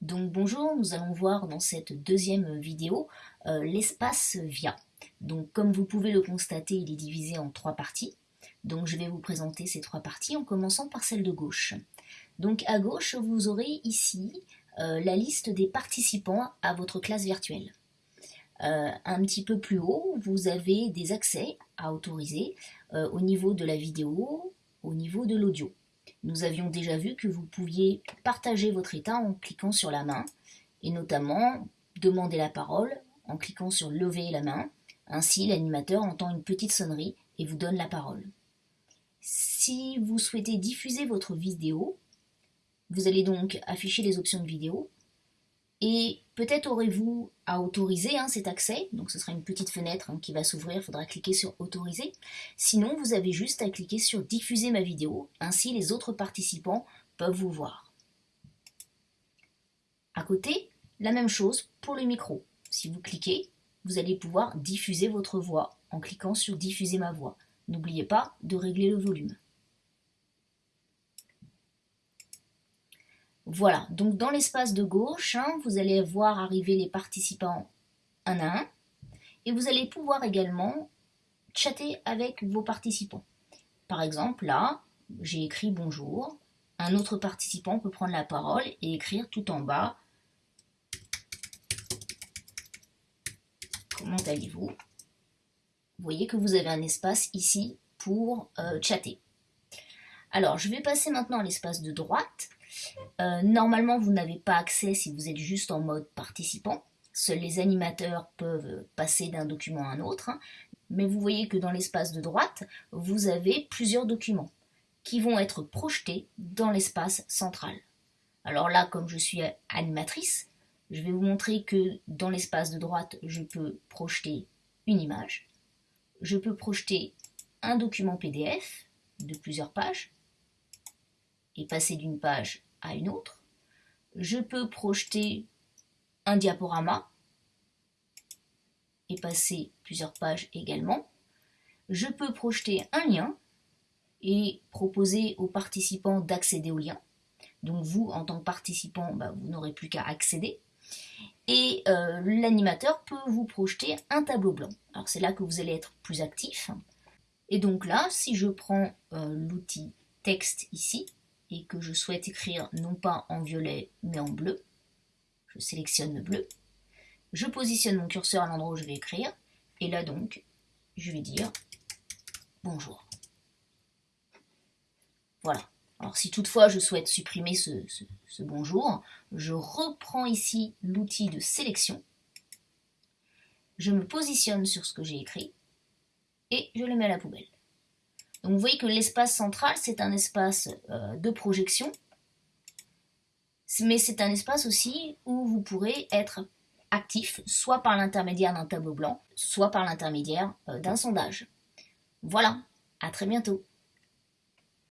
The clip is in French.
Donc bonjour, nous allons voir dans cette deuxième vidéo euh, l'espace VIA. Donc comme vous pouvez le constater, il est divisé en trois parties. Donc je vais vous présenter ces trois parties en commençant par celle de gauche. Donc à gauche, vous aurez ici euh, la liste des participants à votre classe virtuelle. Euh, un petit peu plus haut, vous avez des accès à autoriser au niveau de la vidéo, au niveau de l'audio. Nous avions déjà vu que vous pouviez partager votre état en cliquant sur la main, et notamment demander la parole en cliquant sur lever la main. Ainsi, l'animateur entend une petite sonnerie et vous donne la parole. Si vous souhaitez diffuser votre vidéo, vous allez donc afficher les options de vidéo et peut-être aurez-vous à autoriser hein, cet accès, donc ce sera une petite fenêtre hein, qui va s'ouvrir, il faudra cliquer sur autoriser. Sinon, vous avez juste à cliquer sur diffuser ma vidéo, ainsi les autres participants peuvent vous voir. À côté, la même chose pour le micro. Si vous cliquez, vous allez pouvoir diffuser votre voix en cliquant sur diffuser ma voix. N'oubliez pas de régler le volume. Voilà, donc dans l'espace de gauche, hein, vous allez voir arriver les participants un à un, et vous allez pouvoir également chatter avec vos participants. Par exemple, là, j'ai écrit bonjour, un autre participant peut prendre la parole et écrire tout en bas Comment allez-vous? Vous voyez que vous avez un espace ici pour euh, chatter. Alors, je vais passer maintenant à l'espace de droite. Euh, normalement, vous n'avez pas accès si vous êtes juste en mode participant. Seuls les animateurs peuvent passer d'un document à un autre. Hein. Mais vous voyez que dans l'espace de droite, vous avez plusieurs documents qui vont être projetés dans l'espace central. Alors là, comme je suis animatrice, je vais vous montrer que dans l'espace de droite, je peux projeter une image. Je peux projeter un document PDF de plusieurs pages et passer d'une page à une autre. Je peux projeter un diaporama et passer plusieurs pages également. Je peux projeter un lien et proposer aux participants d'accéder au lien. Donc vous, en tant que participant, bah, vous n'aurez plus qu'à accéder. Et euh, l'animateur peut vous projeter un tableau blanc. Alors c'est là que vous allez être plus actif. Et donc là, si je prends euh, l'outil texte ici, et que je souhaite écrire non pas en violet mais en bleu, je sélectionne le bleu, je positionne mon curseur à l'endroit où je vais écrire, et là donc, je vais dire bonjour. Voilà. Alors si toutefois je souhaite supprimer ce, bonjour, je reprends ici l'outil de sélection, je me positionne sur ce que j'ai écrit, et je le mets à la poubelle. Donc vous voyez que l'espace central, c'est un espace euh, de projection, mais c'est un espace aussi où vous pourrez être actif, soit par l'intermédiaire d'un tableau blanc, soit par l'intermédiaire euh, d'un sondage. Voilà, à très bientôt